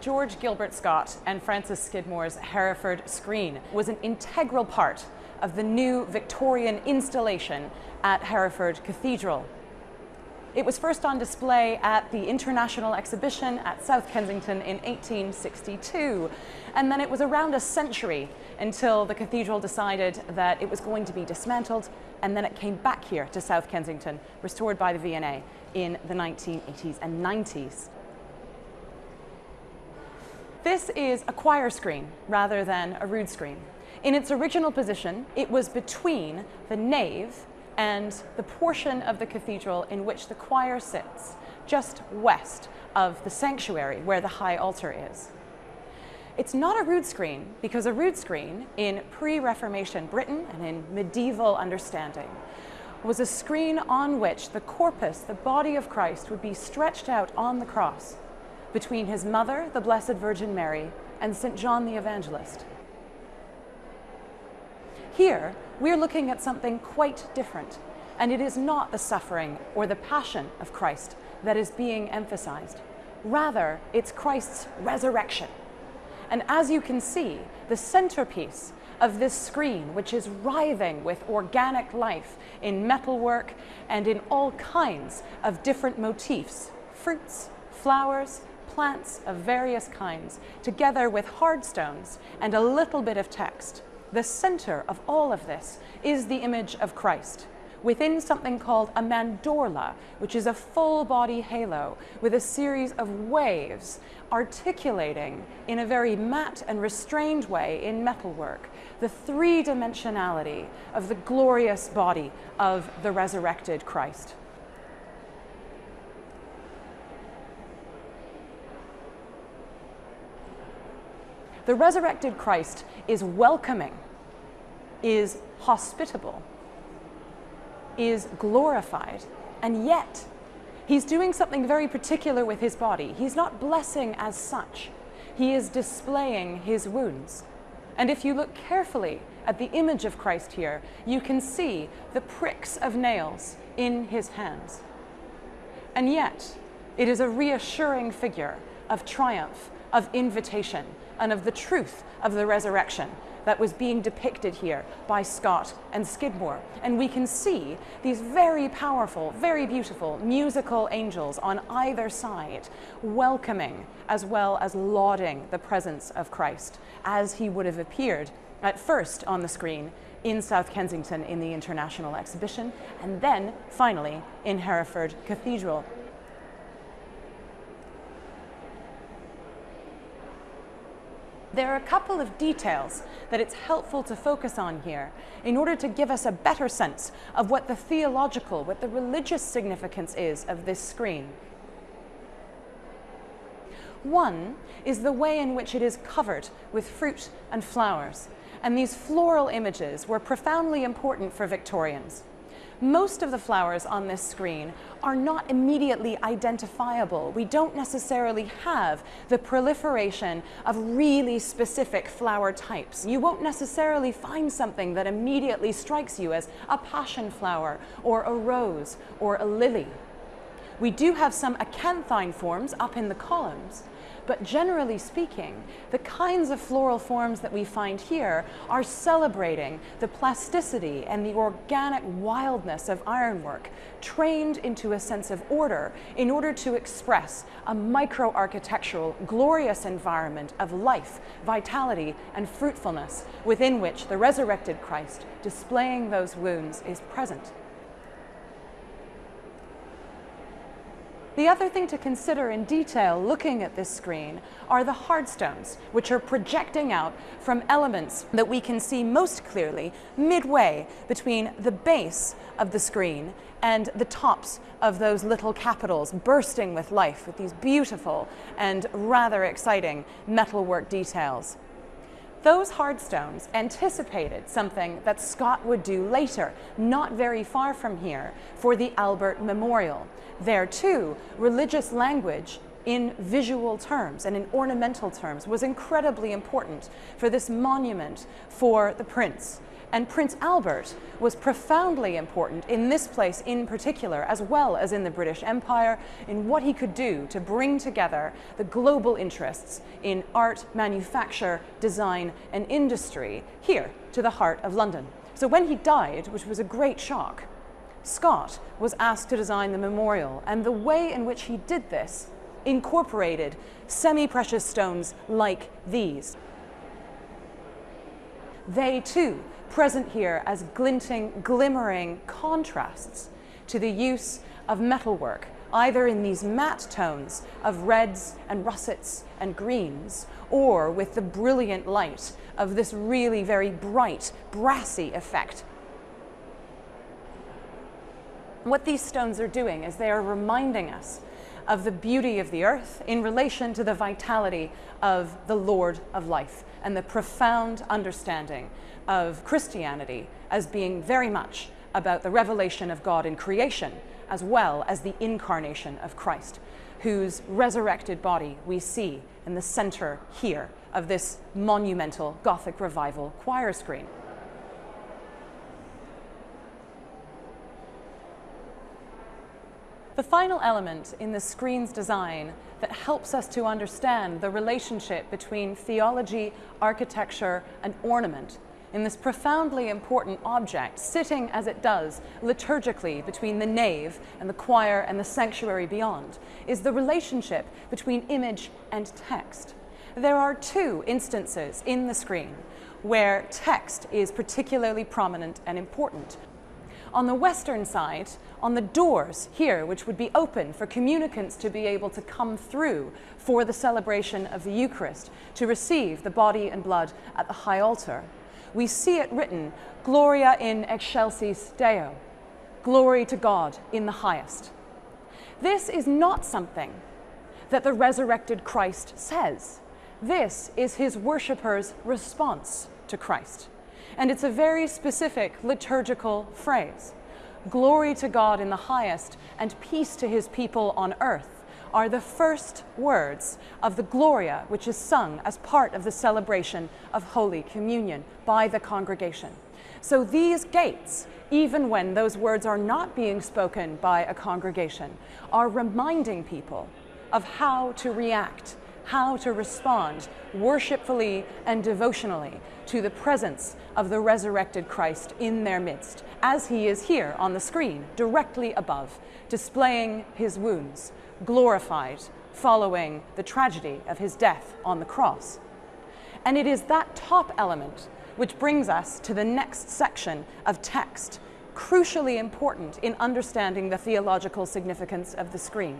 George Gilbert Scott and Francis Skidmore's Hereford screen was an integral part of the new Victorian installation at Hereford Cathedral. It was first on display at the International Exhibition at South Kensington in 1862, and then it was around a century until the cathedral decided that it was going to be dismantled, and then it came back here to South Kensington, restored by the V&A in the 1980s and 90s. This is a choir screen rather than a rood screen. In its original position, it was between the nave and the portion of the cathedral in which the choir sits, just west of the sanctuary where the high altar is. It's not a rood screen because a rood screen in pre-Reformation Britain and in medieval understanding was a screen on which the corpus, the body of Christ, would be stretched out on the cross between his mother, the Blessed Virgin Mary, and St. John the Evangelist. Here, we're looking at something quite different, and it is not the suffering or the passion of Christ that is being emphasized. Rather, it's Christ's resurrection. And as you can see, the centerpiece of this screen, which is writhing with organic life in metalwork and in all kinds of different motifs, fruits, flowers, plants of various kinds, together with hard stones and a little bit of text. The center of all of this is the image of Christ within something called a mandorla, which is a full body halo with a series of waves articulating in a very matte and restrained way in metalwork the three-dimensionality of the glorious body of the resurrected Christ. The resurrected Christ is welcoming, is hospitable, is glorified, and yet he's doing something very particular with his body. He's not blessing as such. He is displaying his wounds. And if you look carefully at the image of Christ here, you can see the pricks of nails in his hands. And yet, it is a reassuring figure of triumph, of invitation, and of the truth of the resurrection that was being depicted here by Scott and Skidmore. And we can see these very powerful, very beautiful musical angels on either side, welcoming as well as lauding the presence of Christ as he would have appeared at first on the screen in South Kensington in the International Exhibition, and then finally in Hereford Cathedral There are a couple of details that it's helpful to focus on here in order to give us a better sense of what the theological, what the religious significance is of this screen. One is the way in which it is covered with fruit and flowers, and these floral images were profoundly important for Victorians. Most of the flowers on this screen are not immediately identifiable. We don't necessarily have the proliferation of really specific flower types. You won't necessarily find something that immediately strikes you as a passion flower or a rose or a lily. We do have some acanthine forms up in the columns, but generally speaking, the kinds of floral forms that we find here are celebrating the plasticity and the organic wildness of ironwork, trained into a sense of order in order to express a micro-architectural, glorious environment of life, vitality, and fruitfulness within which the resurrected Christ, displaying those wounds, is present. The other thing to consider in detail looking at this screen are the hard stones, which are projecting out from elements that we can see most clearly midway between the base of the screen and the tops of those little capitals bursting with life with these beautiful and rather exciting metalwork details. Those hard stones anticipated something that Scott would do later, not very far from here, for the Albert Memorial. There too, religious language in visual terms and in ornamental terms was incredibly important for this monument for the prince And Prince Albert was profoundly important in this place in particular, as well as in the British Empire, in what he could do to bring together the global interests in art, manufacture, design, and industry here to the heart of London. So when he died, which was a great shock, Scott was asked to design the memorial, and the way in which he did this incorporated semi-precious stones like these. They too present here as glinting, glimmering contrasts to the use of metalwork, either in these matte tones of reds and russets and greens, or with the brilliant light of this really very bright, brassy effect. What these stones are doing is they are reminding us of the beauty of the earth in relation to the vitality of the Lord of life and the profound understanding of Christianity as being very much about the revelation of God in creation as well as the incarnation of Christ, whose resurrected body we see in the center here of this monumental Gothic revival choir screen. The final element in the screen's design that helps us to understand the relationship between theology, architecture, and ornament in this profoundly important object, sitting as it does liturgically between the nave and the choir and the sanctuary beyond, is the relationship between image and text. There are two instances in the screen where text is particularly prominent and important. On the western side, on the doors here, which would be open for communicants to be able to come through for the celebration of the Eucharist, to receive the body and blood at the high altar, we see it written, Gloria in excelsis Deo, glory to God in the highest. This is not something that the resurrected Christ says. This is his worshippers' response to Christ. And it's a very specific liturgical phrase. Glory to God in the highest and peace to his people on earth are the first words of the Gloria, which is sung as part of the celebration of Holy Communion by the congregation. So these gates, even when those words are not being spoken by a congregation, are reminding people of how to react how to respond worshipfully and devotionally to the presence of the resurrected Christ in their midst, as he is here on the screen, directly above, displaying his wounds, glorified, following the tragedy of his death on the cross. And it is that top element which brings us to the next section of text, crucially important in understanding the theological significance of the screen.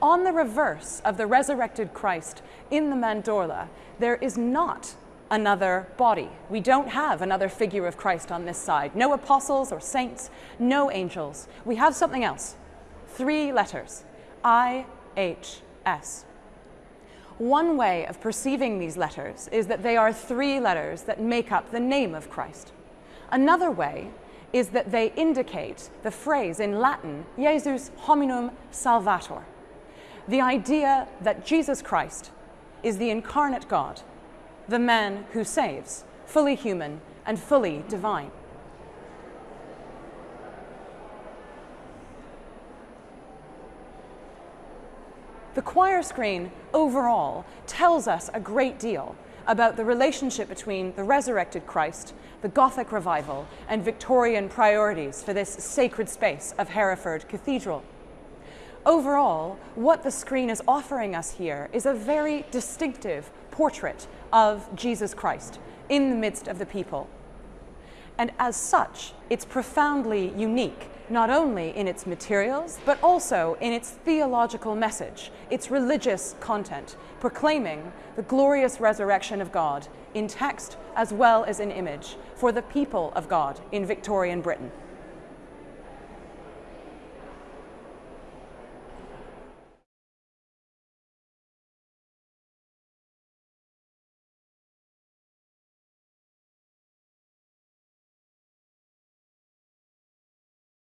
On the reverse of the resurrected Christ in the mandorla, there is not another body. We don't have another figure of Christ on this side. No apostles or saints, no angels. We have something else. Three letters. I, H, S. One way of perceiving these letters is that they are three letters that make up the name of Christ. Another way is that they indicate the phrase in Latin, Jesus hominum salvator, the idea that Jesus Christ is the incarnate God, the man who saves, fully human and fully divine. The choir screen overall tells us a great deal about the relationship between the resurrected Christ, the Gothic revival, and Victorian priorities for this sacred space of Hereford Cathedral. Overall, what the screen is offering us here is a very distinctive portrait of Jesus Christ in the midst of the people. And as such, it's profoundly unique, not only in its materials, but also in its theological message, its religious content, proclaiming the glorious resurrection of God in text as well as in image for the people of God in Victorian Britain.